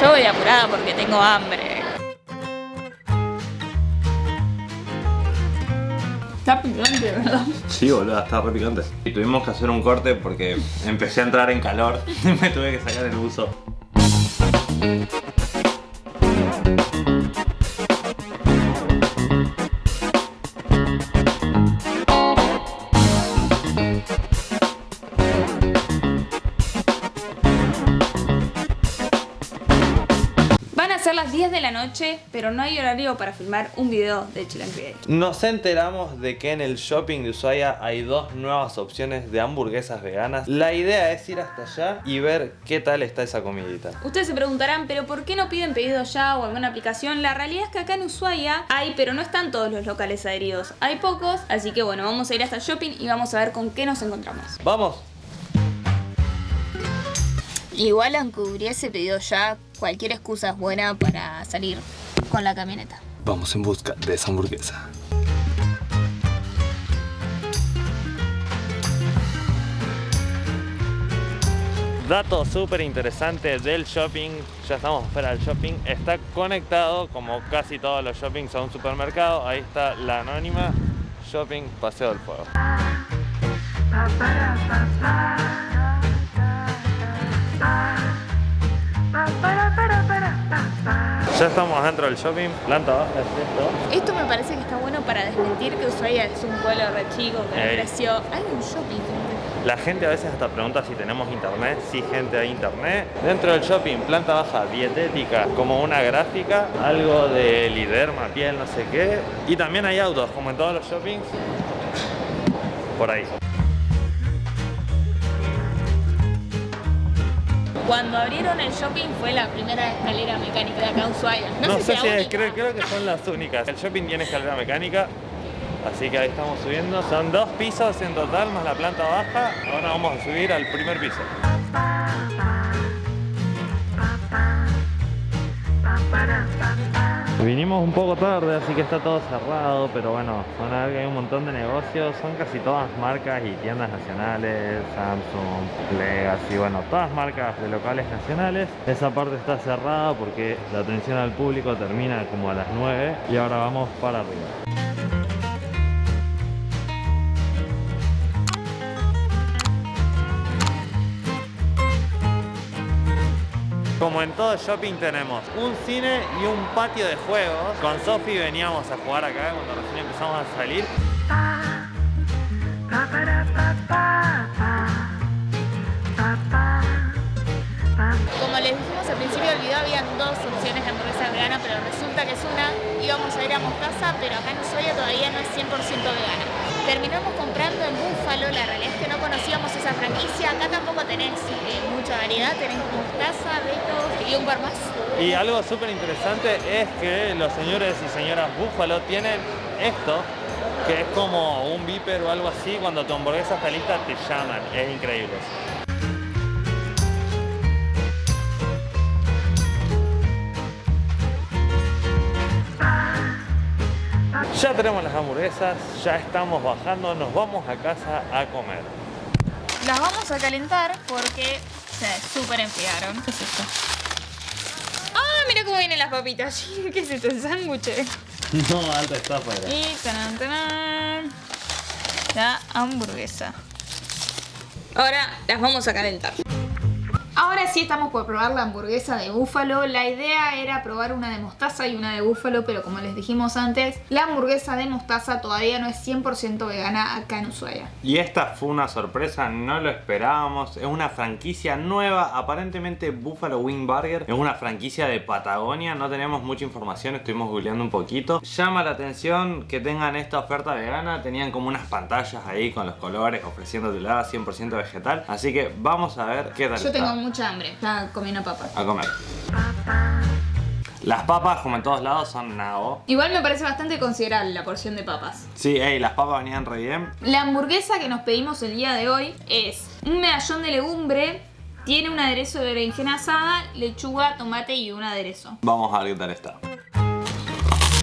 Yo voy apurada porque tengo hambre. Está picante, ¿verdad? Sí, boludo, está re picante. Y tuvimos que hacer un corte porque empecé a entrar en calor y me tuve que sacar el buzo. La noche, pero no hay horario para filmar un video de Chill and Create. Nos enteramos de que en el shopping de Ushuaia hay dos nuevas opciones de hamburguesas veganas. La idea es ir hasta allá y ver qué tal está esa comidita. Ustedes se preguntarán, pero ¿por qué no piden pedido ya o alguna aplicación? La realidad es que acá en Ushuaia hay, pero no están todos los locales adheridos. Hay pocos, así que bueno, vamos a ir hasta el shopping y vamos a ver con qué nos encontramos. ¡Vamos! Igual aunque hubiese pedido ya, cualquier excusa es buena para salir con la camioneta. Vamos en busca de esa hamburguesa. Dato súper interesante del shopping, ya estamos fuera del shopping, está conectado como casi todos los shoppings a un supermercado, ahí está la anónima Shopping Paseo del Fuego. Ya estamos dentro del shopping, planta baja es esto. Esto me parece que está bueno para desmentir que Ushuaia es un pueblo re chico que Ey. creció. Hay un shopping. La gente a veces hasta pregunta si tenemos internet, si gente hay internet. Dentro del shopping, planta baja, dietética, como una gráfica, algo de liderma, piel, no sé qué. Y también hay autos, como en todos los shoppings. Por ahí. Cuando abrieron el shopping fue la primera escalera mecánica de acá en Ushuaia. No, No, sé, sé si es, creo, creo que son las únicas. El shopping tiene escalera mecánica, así que ahí estamos subiendo. Son dos pisos en total, más la planta baja. Ahora vamos a subir al primer piso. Vinimos un poco tarde, así que está todo cerrado, pero bueno, van a ver que hay un montón de negocios, son casi todas marcas y tiendas nacionales, Samsung, Legacy, bueno, todas marcas de locales nacionales. Esa parte está cerrada porque la atención al público termina como a las 9 y ahora vamos para arriba. Como en todo shopping tenemos un cine y un patio de juegos. Con Sofi veníamos a jugar acá cuando recién empezamos a salir. Como les dijimos al principio del video, habían dos opciones de hamburguesa vegana, pero resulta que es una. Íbamos a ir a Mostaza, pero acá en Ushuaia todavía no es 100% vegana. Terminamos comprando en Búfalo, la realidad es que no conocíamos esa franquicia. Acá tampoco tenés eh, mucha variedad, tenés Mostaza, Beto y un par más. Y algo súper interesante es que los señores y señoras Búfalo tienen esto, que es como un viper o algo así. Cuando tu hamburguesa está lista te llaman, es increíble. Ya tenemos las hamburguesas, ya estamos bajando, nos vamos a casa a comer. Las vamos a calentar porque se súper enfriaron. ¿Qué es esto? ¡Ah! Mira cómo vienen las papitas. ¿Qué es esto? ¿El sándwich? No, alta está afuera. Y taran, taran, la hamburguesa. Ahora las vamos a calentar. Ahora sí estamos por probar la hamburguesa de búfalo. La idea era probar una de mostaza y una de búfalo, pero como les dijimos antes, la hamburguesa de mostaza todavía no es 100% vegana acá en Ushuaia. Y esta fue una sorpresa, no lo esperábamos. Es una franquicia nueva, aparentemente Buffalo Wing Burger. Es una franquicia de Patagonia, no tenemos mucha información, estuvimos googleando un poquito. Llama la atención que tengan esta oferta vegana. Tenían como unas pantallas ahí con los colores ofreciéndotela 100% vegetal. Así que vamos a ver qué tal Yo está. Mucha hambre, ya comí una papa. A comer. Las papas, como en todos lados, son nabo. Igual me parece bastante considerable la porción de papas. Sí, ey, las papas venían re bien. La hamburguesa que nos pedimos el día de hoy es un medallón de legumbre, tiene un aderezo de berenjena asada, lechuga, tomate y un aderezo. Vamos a ver qué tal está.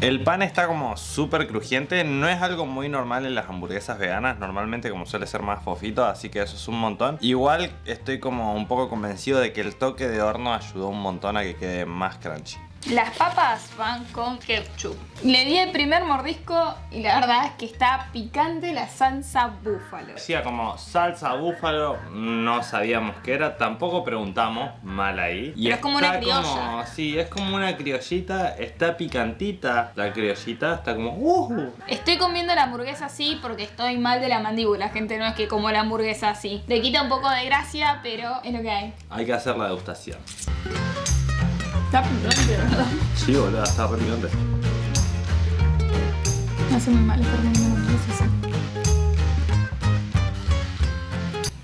El pan está como súper crujiente, no es algo muy normal en las hamburguesas veganas, normalmente como suele ser más fofito, así que eso es un montón. Igual estoy como un poco convencido de que el toque de horno ayudó un montón a que quede más crunchy. Las papas van con ketchup. Le di el primer mordisco y la verdad es que está picante la salsa búfalo. Decía como salsa búfalo, no sabíamos qué era, tampoco preguntamos, mal ahí. Y Pero es como una criolla. sí, es como una criollita, está picantita la criollita, está como... Uh. Estoy comiendo la hamburguesa así porque estoy mal de la mandíbula, gente, no es que como la hamburguesa así. Le quita un poco de gracia, pero es lo que hay. Hay que hacer la degustación. Está picante, ¿verdad? Sí, boludo, está re picante. No hace muy mal estar comiendo hamburguesas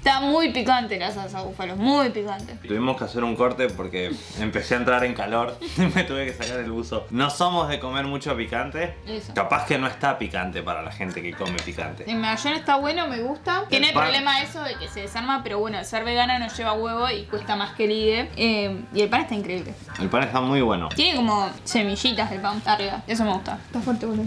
Está muy picante la salsa búfalo, muy picante. Tuvimos que hacer un corte porque empecé a entrar en calor y me tuve que sacar el buzo. No somos de comer mucho picante. Eso. Capaz que no está picante para la gente que come picante. El mayón está bueno, me gusta. Tiene el problema eso de que se desarma, pero bueno, ser vegana no lleva huevo y cuesta más que el IDE. Eh, y el pan está increíble. El pan está muy bueno. Tiene como semillitas el pan arriba. Eso me gusta. Está fuerte, boludo.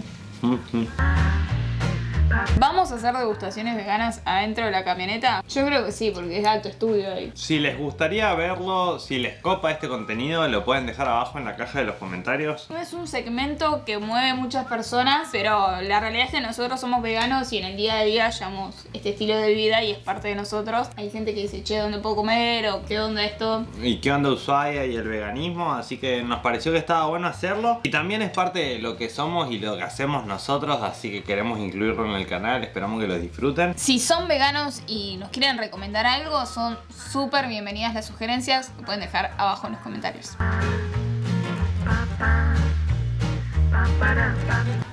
¿Vamos a hacer degustaciones veganas adentro de la camioneta? Yo creo que sí, porque es alto estudio ahí. Si les gustaría verlo, si les copa este contenido, lo pueden dejar abajo en la caja de los comentarios. No es un segmento que mueve muchas personas, pero la realidad es que nosotros somos veganos y en el día a día llevamos este estilo de vida y es parte de nosotros. Hay gente que dice, che, ¿dónde puedo comer? o ¿qué onda esto? Y qué onda Ushuaia y el veganismo, así que nos pareció que estaba bueno hacerlo. Y también es parte de lo que somos y lo que hacemos nosotros, así que queremos incluirlo en el canal, esperamos que lo disfruten. Si son veganos y nos quieren recomendar algo, son súper bienvenidas las sugerencias, lo pueden dejar abajo en los comentarios.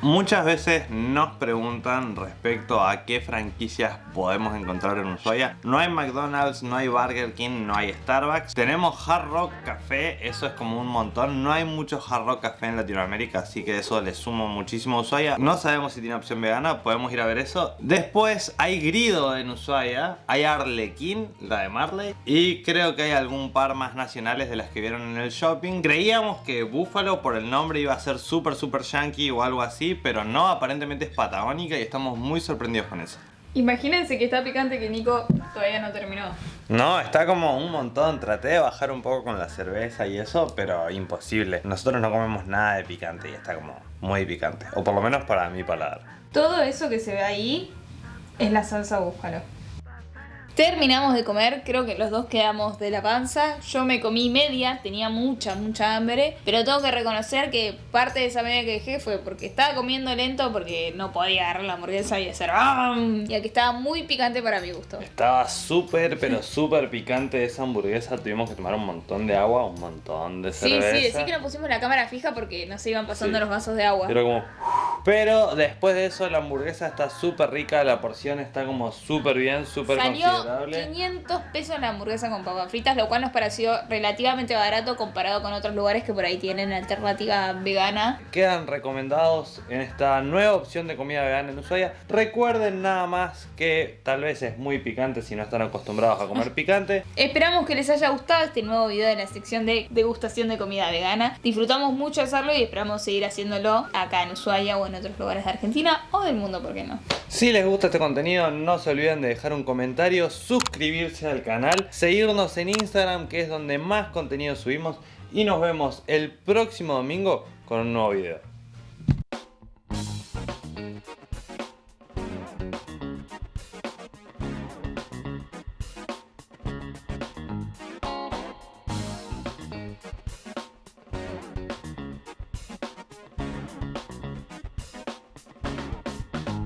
Muchas veces nos preguntan respecto a qué franquicias podemos encontrar en Ushuaia. No hay McDonald's, no hay Burger King, no hay Starbucks. Tenemos Hard Rock Café, eso es como un montón. No hay mucho Hard Rock Café en Latinoamérica, así que eso le sumo muchísimo a Ushuaia. No sabemos si tiene opción vegana, podemos ir a ver eso. Después hay Grido en Ushuaia, hay Arlequín, la de Marley. Y creo que hay algún par más nacionales de las que vieron en el shopping. Creíamos que Búfalo por el nombre iba a ser súper súper yankee o algo así, pero no, aparentemente es patagónica y estamos muy sorprendidos con eso. Imagínense que está picante que Nico todavía no terminó. No, está como un montón. Traté de bajar un poco con la cerveza y eso, pero imposible. Nosotros no comemos nada de picante y está como muy picante. O por lo menos para mi paladar. Todo eso que se ve ahí es la salsa búfalo. Terminamos de comer, creo que los dos quedamos de la panza. Yo me comí media, tenía mucha, mucha hambre. Pero tengo que reconocer que parte de esa media que dejé fue porque estaba comiendo lento, porque no podía agarrar la hamburguesa y hacer ¡Bam! Y que estaba muy picante para mi gusto. Estaba súper, pero súper picante esa hamburguesa. Tuvimos que tomar un montón de agua, un montón de cerveza. Sí, sí, sí que nos pusimos la cámara fija porque nos iban pasando los vasos de agua. Pero como... Pero después de eso la hamburguesa está súper rica, la porción está como súper bien, súper considerable. 500 pesos la hamburguesa con papas fritas, lo cual nos pareció relativamente barato comparado con otros lugares que por ahí tienen alternativa vegana. Quedan recomendados en esta nueva opción de comida vegana en Ushuaia. Recuerden nada más que tal vez es muy picante si no están acostumbrados a comer picante. Esperamos que les haya gustado este nuevo video de la sección de degustación de comida vegana. Disfrutamos mucho hacerlo y esperamos seguir haciéndolo acá en Ushuaia o en otros lugares de Argentina o del mundo, ¿por qué no? Si les gusta este contenido, no se olviden de dejar un comentario, suscribirse al canal, seguirnos en Instagram, que es donde más contenido subimos, y nos vemos el próximo domingo con un nuevo video.